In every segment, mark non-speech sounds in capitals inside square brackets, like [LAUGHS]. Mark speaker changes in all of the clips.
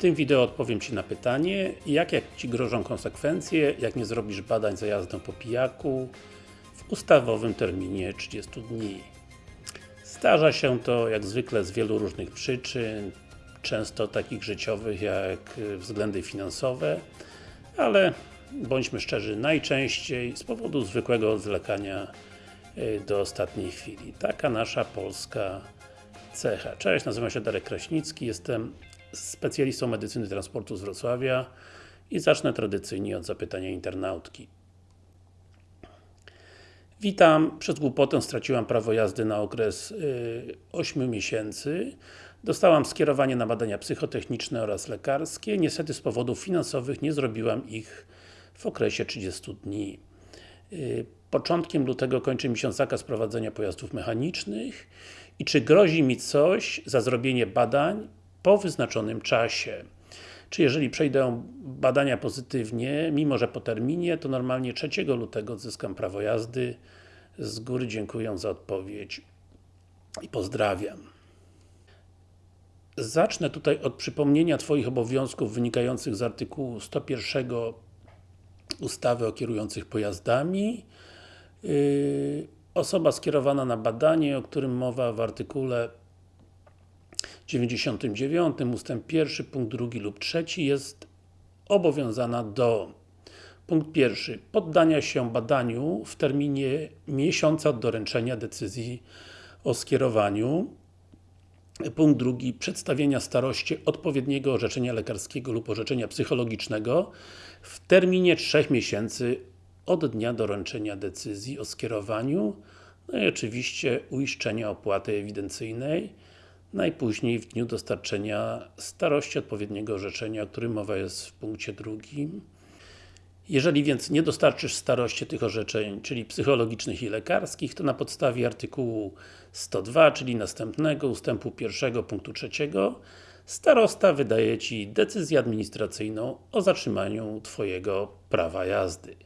Speaker 1: tym wideo odpowiem Ci na pytanie, jak, jak Ci grożą konsekwencje, jak nie zrobisz badań za jazdą po pijaku w ustawowym terminie 30 dni. Zdarza się to jak zwykle z wielu różnych przyczyn, często takich życiowych jak względy finansowe, ale bądźmy szczerzy, najczęściej z powodu zwykłego zwlekania y, do ostatniej chwili. Taka nasza polska cecha. Cześć, nazywam się Darek Kraśnicki, jestem specjalistą medycyny transportu z Wrocławia i zacznę tradycyjnie od zapytania internautki. Witam, przez głupotę straciłam prawo jazdy na okres y, 8 miesięcy. Dostałam skierowanie na badania psychotechniczne oraz lekarskie. Niestety z powodów finansowych nie zrobiłam ich w okresie 30 dni. Y, początkiem lutego kończy mi się zakaz prowadzenia pojazdów mechanicznych i czy grozi mi coś za zrobienie badań po wyznaczonym czasie. Czy jeżeli przejdę badania pozytywnie, mimo że po terminie, to normalnie 3 lutego odzyskam prawo jazdy. Z góry dziękuję za odpowiedź i pozdrawiam. Zacznę tutaj od przypomnienia Twoich obowiązków wynikających z artykułu 101 ustawy o kierujących pojazdami. Yy, osoba skierowana na badanie, o którym mowa w artykule 99, ustęp 1, punkt 2 lub 3 jest obowiązana do punkt pierwszy, poddania się badaniu w terminie miesiąca od doręczenia decyzji o skierowaniu. Punkt drugi, przedstawienia starości odpowiedniego orzeczenia lekarskiego lub orzeczenia psychologicznego w terminie 3 miesięcy od dnia doręczenia decyzji o skierowaniu no i oczywiście uiszczenia opłaty ewidencyjnej najpóźniej w dniu dostarczenia starości odpowiedniego orzeczenia, o którym mowa jest w punkcie drugim. Jeżeli więc nie dostarczysz starości tych orzeczeń, czyli psychologicznych i lekarskich, to na podstawie artykułu 102, czyli następnego ustępu pierwszego punktu trzeciego, starosta wydaje Ci decyzję administracyjną o zatrzymaniu Twojego prawa jazdy.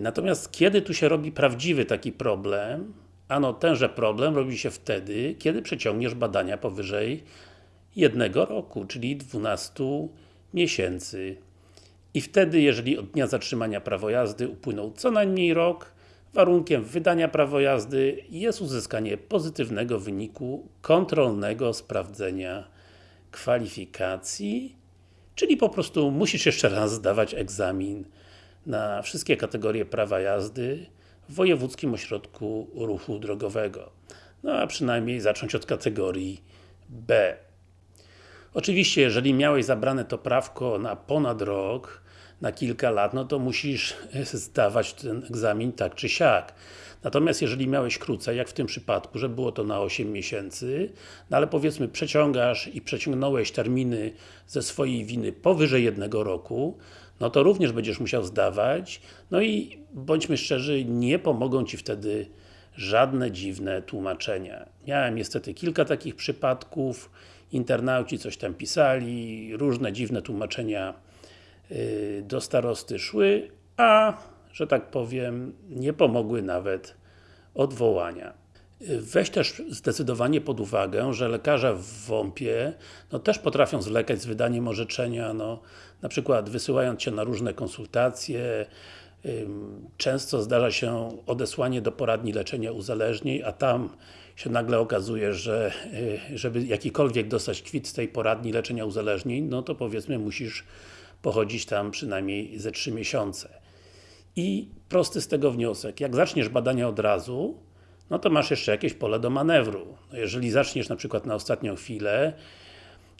Speaker 1: Natomiast kiedy tu się robi prawdziwy taki problem, Ano tenże problem robi się wtedy, kiedy przeciągniesz badania powyżej jednego roku, czyli 12 miesięcy. I wtedy, jeżeli od dnia zatrzymania prawo jazdy upłynął co najmniej rok, warunkiem wydania prawo jazdy jest uzyskanie pozytywnego wyniku kontrolnego sprawdzenia kwalifikacji, czyli po prostu musisz jeszcze raz zdawać egzamin na wszystkie kategorie prawa jazdy, w Wojewódzkim Ośrodku Ruchu Drogowego. No a przynajmniej zacząć od kategorii B. Oczywiście, jeżeli miałeś zabrane to prawko na ponad rok, na kilka lat, no to musisz [LAUGHS] zdawać ten egzamin tak czy siak. Natomiast jeżeli miałeś krócej, jak w tym przypadku, że było to na 8 miesięcy, no ale powiedzmy przeciągasz i przeciągnąłeś terminy ze swojej winy powyżej jednego roku, no to również będziesz musiał zdawać, no i bądźmy szczerzy, nie pomogą Ci wtedy żadne dziwne tłumaczenia. Miałem niestety kilka takich przypadków, internauci coś tam pisali, różne dziwne tłumaczenia yy, do starosty szły, a, że tak powiem, nie pomogły nawet odwołania. Weź też zdecydowanie pod uwagę, że lekarze w WOMP-ie no, też potrafią zwlekać z wydaniem orzeczenia, no, na przykład wysyłając Cię na różne konsultacje, często zdarza się odesłanie do poradni leczenia uzależnień, a tam się nagle okazuje, że y, żeby jakikolwiek dostać kwit z tej poradni leczenia uzależnień, no to powiedzmy musisz pochodzić tam przynajmniej ze 3 miesiące. I prosty z tego wniosek, jak zaczniesz badania od razu, no to masz jeszcze jakieś pole do manewru. No jeżeli zaczniesz na przykład na ostatnią chwilę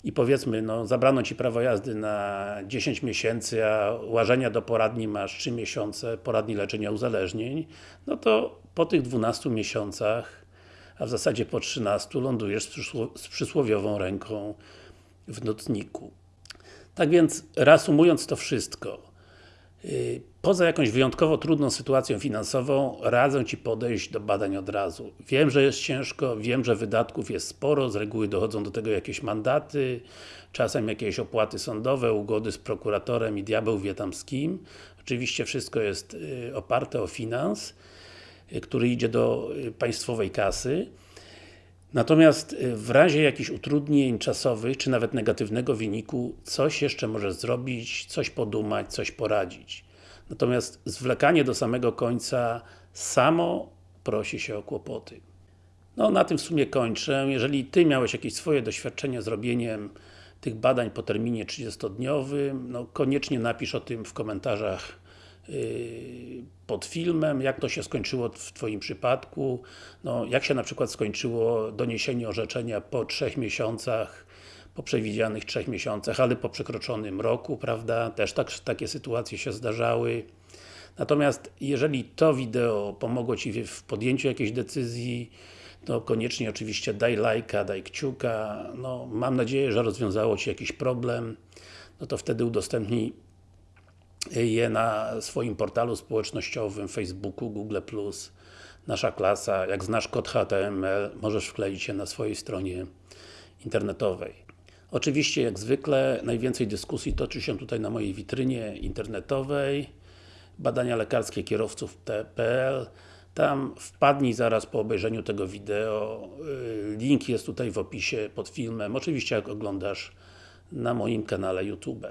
Speaker 1: i powiedzmy, no zabrano Ci prawo jazdy na 10 miesięcy, a łażenia do poradni masz 3 miesiące, poradni leczenia uzależnień, no to po tych 12 miesiącach, a w zasadzie po 13 lądujesz z, przysło z przysłowiową ręką w notniku. Tak więc, reasumując to wszystko, poza jakąś wyjątkowo trudną sytuacją finansową, radzę Ci podejść do badań od razu. Wiem, że jest ciężko, wiem, że wydatków jest sporo, z reguły dochodzą do tego jakieś mandaty, czasem jakieś opłaty sądowe, ugody z prokuratorem i diabeł wie tam z kim. Oczywiście wszystko jest y, oparte o finans, y, który idzie do państwowej kasy. Natomiast y, w razie jakichś utrudnień czasowych, czy nawet negatywnego wyniku, coś jeszcze możesz zrobić, coś podumać, coś poradzić. Natomiast zwlekanie do samego końca samo prosi się o kłopoty. No na tym w sumie kończę. Jeżeli Ty miałeś jakieś swoje doświadczenie z robieniem tych badań po terminie 30-dniowym, no koniecznie napisz o tym w komentarzach pod filmem, jak to się skończyło w Twoim przypadku, no jak się na przykład skończyło doniesienie orzeczenia po trzech miesiącach, po przewidzianych trzech miesiącach, ale po przekroczonym roku, prawda? Też tak, takie sytuacje się zdarzały. Natomiast jeżeli to wideo pomogło Ci w podjęciu jakiejś decyzji, to koniecznie oczywiście daj lajka, daj kciuka, no mam nadzieję, że rozwiązało Ci jakiś problem, no to wtedy udostępnij je na swoim portalu społecznościowym, Facebooku, Google+, nasza klasa, jak znasz kod HTML, możesz wkleić je na swojej stronie internetowej. Oczywiście, jak zwykle, najwięcej dyskusji toczy się tutaj na mojej witrynie internetowej. Badania lekarskie kierowców.pl tam wpadnij zaraz po obejrzeniu tego wideo, y, link jest tutaj w opisie pod filmem, oczywiście jak oglądasz na moim kanale YouTube.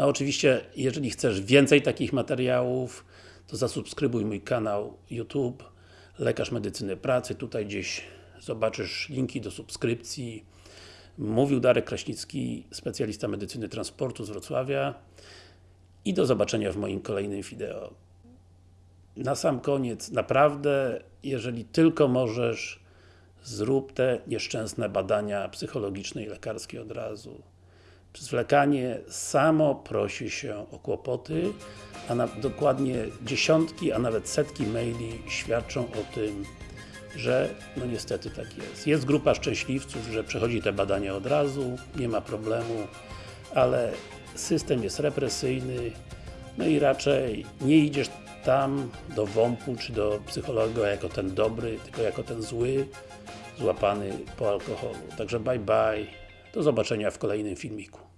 Speaker 1: No oczywiście, jeżeli chcesz więcej takich materiałów, to zasubskrybuj mój kanał YouTube Lekarz Medycyny Pracy, tutaj gdzieś zobaczysz linki do subskrypcji. Mówił Darek Kraśnicki, specjalista medycyny transportu z Wrocławia i do zobaczenia w moim kolejnym wideo na sam koniec, naprawdę, jeżeli tylko możesz, zrób te nieszczęsne badania psychologiczne i lekarskie od razu. Zwlekanie samo prosi się o kłopoty, a na, dokładnie dziesiątki, a nawet setki maili świadczą o tym, że no niestety tak jest. Jest grupa szczęśliwców, że przechodzi te badania od razu, nie ma problemu, ale system jest represyjny, no i raczej nie idziesz tam do WOMP-u czy do psychologa jako ten dobry, tylko jako ten zły, złapany po alkoholu. Także bye bye, do zobaczenia w kolejnym filmiku.